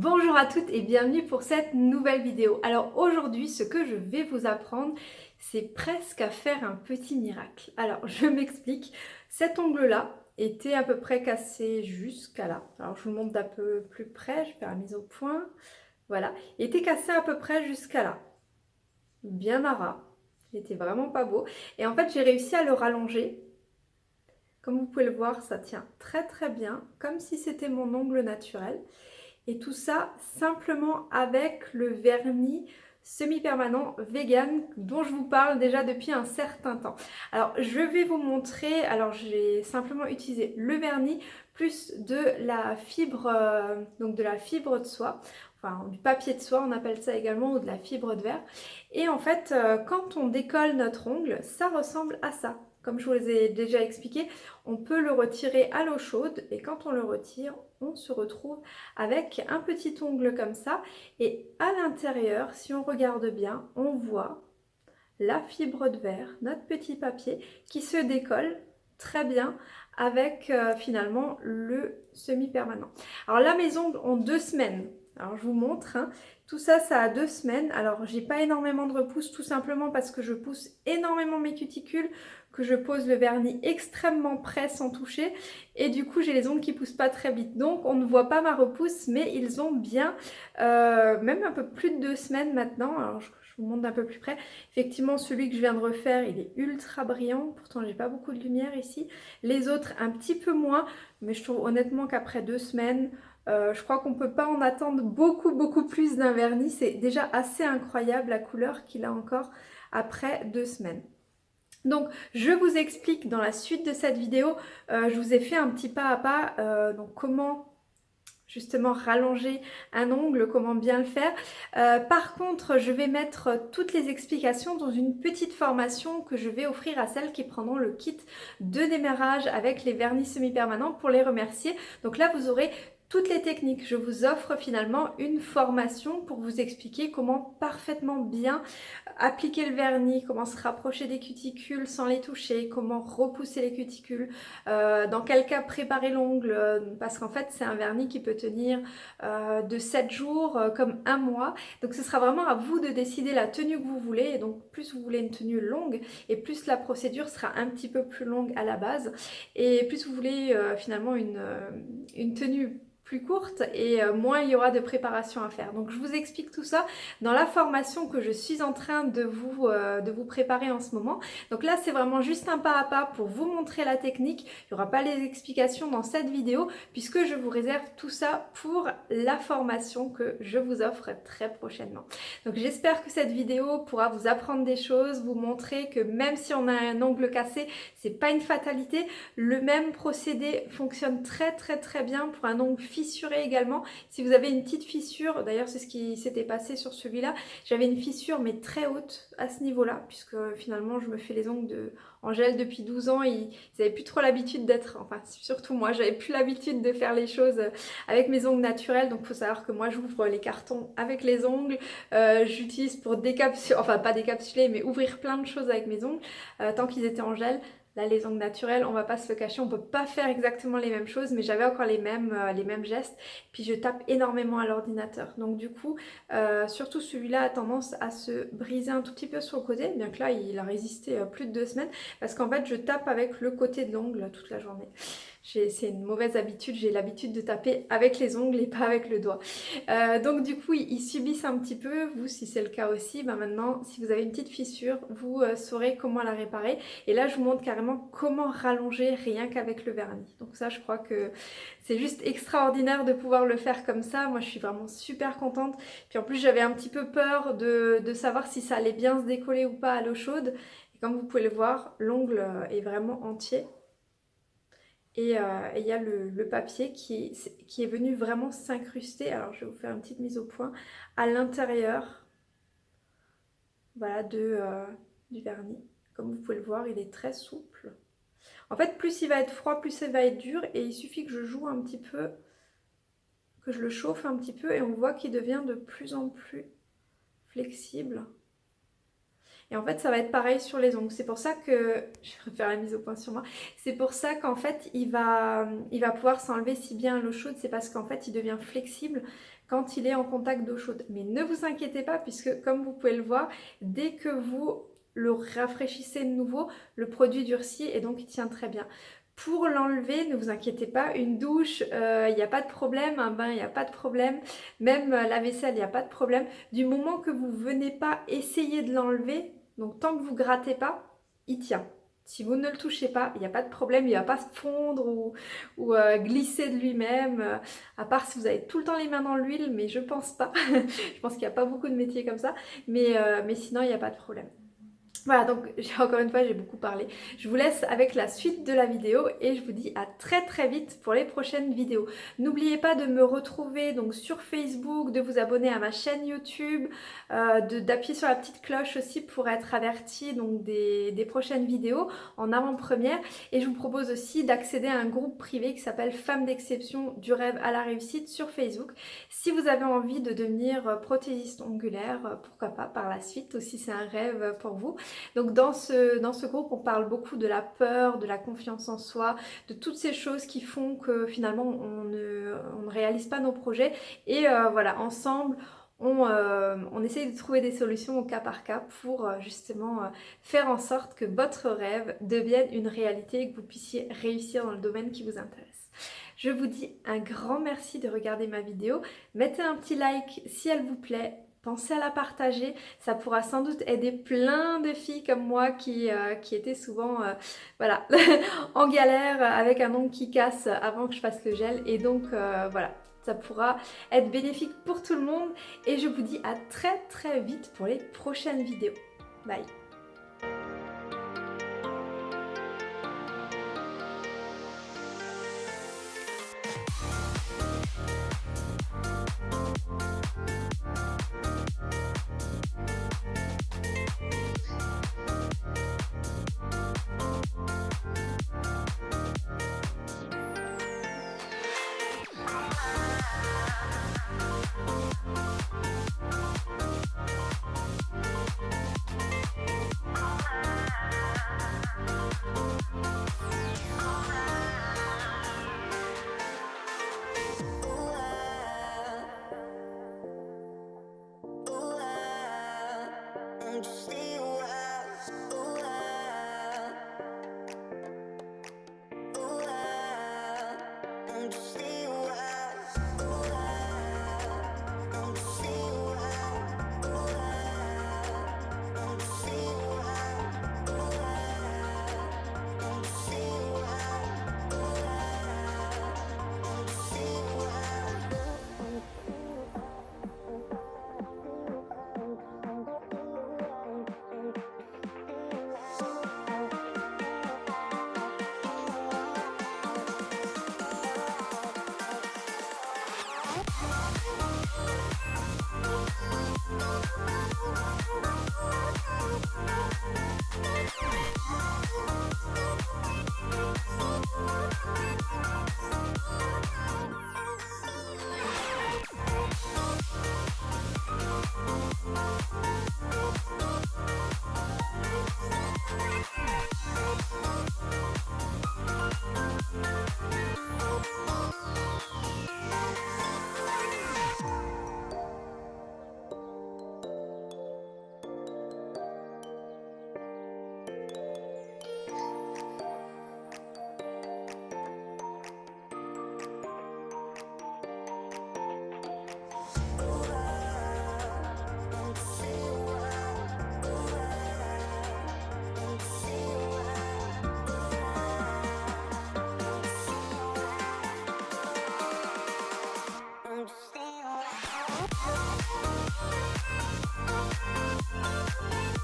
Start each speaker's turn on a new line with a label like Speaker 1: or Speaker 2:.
Speaker 1: Bonjour à toutes et bienvenue pour cette nouvelle vidéo. Alors aujourd'hui, ce que je vais vous apprendre, c'est presque à faire un petit miracle. Alors je m'explique, cet ongle-là était à peu près cassé jusqu'à là. Alors je vous montre d'un peu plus près, je fais la mise au point. Voilà, il était cassé à peu près jusqu'à là. Bien à ras. Il était vraiment pas beau. Et en fait, j'ai réussi à le rallonger. Comme vous pouvez le voir, ça tient très très bien, comme si c'était mon ongle naturel. Et tout ça simplement avec le vernis semi-permanent vegan dont je vous parle déjà depuis un certain temps. Alors je vais vous montrer, alors j'ai simplement utilisé le vernis plus de la fibre, euh, donc de la fibre de soie, enfin du papier de soie on appelle ça également ou de la fibre de verre. Et en fait euh, quand on décolle notre ongle ça ressemble à ça. Comme je vous ai déjà expliqué, on peut le retirer à l'eau chaude et quand on le retire, on se retrouve avec un petit ongle comme ça. Et à l'intérieur, si on regarde bien, on voit la fibre de verre, notre petit papier qui se décolle très bien avec euh, finalement le semi-permanent. Alors là, mes ongles deux semaines. Alors je vous montre, hein. tout ça, ça a deux semaines. Alors j'ai pas énormément de repousse tout simplement parce que je pousse énormément mes cuticules que je pose le vernis extrêmement près sans toucher. Et du coup j'ai les ongles qui poussent pas très vite. Donc on ne voit pas ma repousse mais ils ont bien euh, même un peu plus de deux semaines maintenant. Alors je, vous montre d'un peu plus près. Effectivement celui que je viens de refaire il est ultra brillant. Pourtant j'ai pas beaucoup de lumière ici. Les autres un petit peu moins. Mais je trouve honnêtement qu'après deux semaines euh, je crois qu'on ne peut pas en attendre beaucoup beaucoup plus d'un vernis c'est déjà assez incroyable la couleur qu'il a encore après deux semaines donc je vous explique dans la suite de cette vidéo, euh, je vous ai fait un petit pas à pas, euh, donc comment justement rallonger un ongle, comment bien le faire. Par contre, je vais mettre toutes les explications dans une petite formation que je vais offrir à celles qui prendront le kit de démarrage avec les vernis semi-permanents pour les remercier. Donc là, vous aurez toutes les techniques. Je vous offre finalement une formation pour vous expliquer comment parfaitement bien appliquer le vernis, comment se rapprocher des cuticules sans les toucher, comment repousser les cuticules, euh, dans quel cas préparer l'ongle, euh, parce qu'en fait c'est un vernis qui peut tenir euh, de 7 jours comme un mois. Donc ce sera vraiment à vous de décider la tenue que vous voulez. Et donc plus vous voulez une tenue longue et plus la procédure sera un petit peu plus longue à la base. Et plus vous voulez finalement une, une tenue plus courte et euh, moins il y aura de préparation à faire. Donc je vous explique tout ça dans la formation que je suis en train de vous, euh, de vous préparer en ce moment. Donc là c'est vraiment juste un pas à pas pour vous montrer la technique. Il n'y aura pas les explications dans cette vidéo puisque je vous réserve tout ça pour la formation que je vous offre très prochainement. Donc j'espère que cette vidéo pourra vous apprendre des choses, vous montrer que même si on a un ongle cassé, c'est pas une fatalité. Le même procédé fonctionne très très très bien pour un ongle fissuré également. Si vous avez une petite fissure, d'ailleurs c'est ce qui s'était passé sur celui-là, j'avais une fissure mais très haute à ce niveau-là, puisque finalement je me fais les ongles de, en gel depuis 12 ans, ils n'avaient plus trop l'habitude d'être, enfin surtout moi, j'avais plus l'habitude de faire les choses avec mes ongles naturels, donc faut savoir que moi j'ouvre les cartons avec les ongles, euh, j'utilise pour décapsuler, enfin pas décapsuler, mais ouvrir plein de choses avec mes ongles, euh, tant qu'ils étaient en gel. Là, les ongles naturels, on va pas se le cacher, on peut pas faire exactement les mêmes choses, mais j'avais encore les mêmes, euh, les mêmes gestes. Puis je tape énormément à l'ordinateur. Donc du coup, euh, surtout celui-là a tendance à se briser un tout petit peu sur le côté, bien que là, il a résisté euh, plus de deux semaines, parce qu'en fait, je tape avec le côté de l'ongle toute la journée c'est une mauvaise habitude, j'ai l'habitude de taper avec les ongles et pas avec le doigt. Euh, donc du coup, ils, subissent un petit peu, vous si c'est le cas aussi, ben maintenant si vous avez une petite fissure, vous euh, saurez comment la réparer. Et là, je vous montre carrément comment rallonger rien qu'avec le vernis. Donc ça, je crois que c'est juste extraordinaire de pouvoir le faire comme ça. Moi, je suis vraiment super contente. Puis en plus, j'avais un petit peu peur de, de savoir si ça allait bien se décoller ou pas à l'eau chaude. Et comme vous pouvez le voir, l'ongle est vraiment entier. Euh, et il y a le, papier qui, qui, est venu vraiment s'incruster. Alors je vais vous faire une petite mise au point. À l'intérieur voilà, euh, du vernis. Comme vous pouvez le voir, il est très souple. En fait, plus il va être froid, plus il va être dur. Et il suffit que je joue un petit peu, que je le chauffe un petit peu. Et on voit qu'il devient de plus en plus flexible. Et en fait, ça va être pareil sur les ongles. C'est pour ça que... Je vais faire la mise au point sur moi. C'est pour ça qu'en fait, il va, il va pouvoir s'enlever si bien l'eau chaude. C'est parce qu'en fait, il devient flexible quand il est en contact d'eau chaude. Mais ne vous inquiétez pas puisque comme vous pouvez le voir, dès que vous le rafraîchissez de nouveau, le produit durcit et donc il tient très bien. Pour l'enlever, ne vous inquiétez pas, une douche, il euh, n'y a pas de problème, un bain, il n'y a pas de problème, même la vaisselle, il n'y a pas de problème. Du moment que vous venez pas essayer de l'enlever, donc tant que vous grattez pas, il tient. Si vous ne le touchez pas, il n'y a pas de problème, il ne va pas se fondre ou, euh, glisser de lui-même, à part si vous avez tout le temps les mains dans l'huile, mais je pense pas. je pense qu'il n'y a pas beaucoup de métiers comme ça, mais, mais sinon il n'y a pas de problème. Voilà, donc encore une fois, j'ai beaucoup parlé. Je vous laisse avec la suite de la vidéo et je vous dis à très très vite pour les prochaines vidéos. N'oubliez pas de me retrouver donc sur Facebook, de vous abonner à ma chaîne YouTube, euh, d'appuyer sur la petite cloche aussi pour être averti donc des, des prochaines vidéos en avant-première. Et je vous propose aussi d'accéder à un groupe privé qui s'appelle Femmes d'exception du rêve à la réussite sur Facebook. Si vous avez envie de devenir prothésiste ongulaire, pourquoi pas par la suite aussi c'est un rêve pour vous. Donc dans ce, groupe, on parle beaucoup de la peur, de la confiance en soi, de toutes ces choses qui font que finalement on ne, réalise pas nos projets. Et euh, voilà, ensemble, on, euh, on, essaye de trouver des solutions au cas par cas pour euh, justement faire en sorte que votre rêve devienne une réalité et que vous puissiez réussir dans le domaine qui vous intéresse. Je vous dis un grand merci de regarder ma vidéo. Mettez un petit like si elle vous plaît pensez à la partager, ça pourra sans doute aider plein de filles comme moi qui, euh, étaient souvent euh, voilà, en galère avec un ongle qui casse avant que je fasse le gel. Et donc euh, voilà, ça pourra être bénéfique pour tout le monde. Et je vous dis à très très vite pour les prochaines vidéos. Bye Bye.